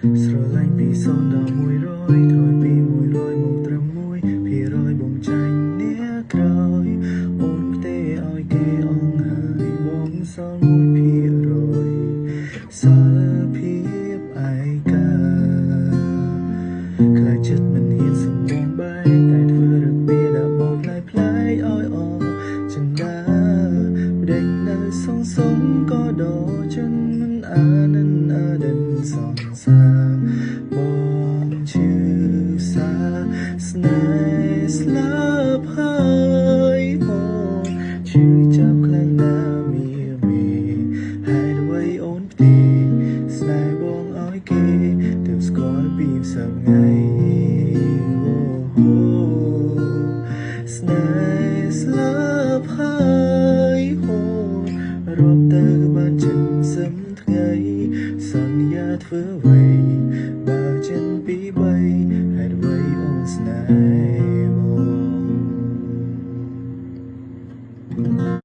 0ដល់100ក្រោយពី100មកត្រឹម1ភាគរយបងចាញ់អ្នកក្រោយអូនផ្ទេឲ្យគេអងហើយបងសល់1ភាគរយសល់ភាពឯកាខ្លាចចិត្តមិនហ៊ានសំបងបែកតែធ្វើរឹកពីដាក់មកផ្លែផ្លែឲ្យអស់ចង្កាដេញនៅសងសងក៏ដល់ចិន សាបងជឿសាស្នេហ៍ស្លាប់ហើយបងជឿចាប់ខ្លាំងណាស់មីមីហើយអ្វីអូនផ្ទេស្នេហ៍បងឲ្យគេទើបស្គាល់ពីសឹងថ្ងៃអូហូស្នេហ៍ស្លាប់ហើយហូរាប់ទៅបានចិនសឹមថ្ងៃ សន្យាធ្វើអ្វី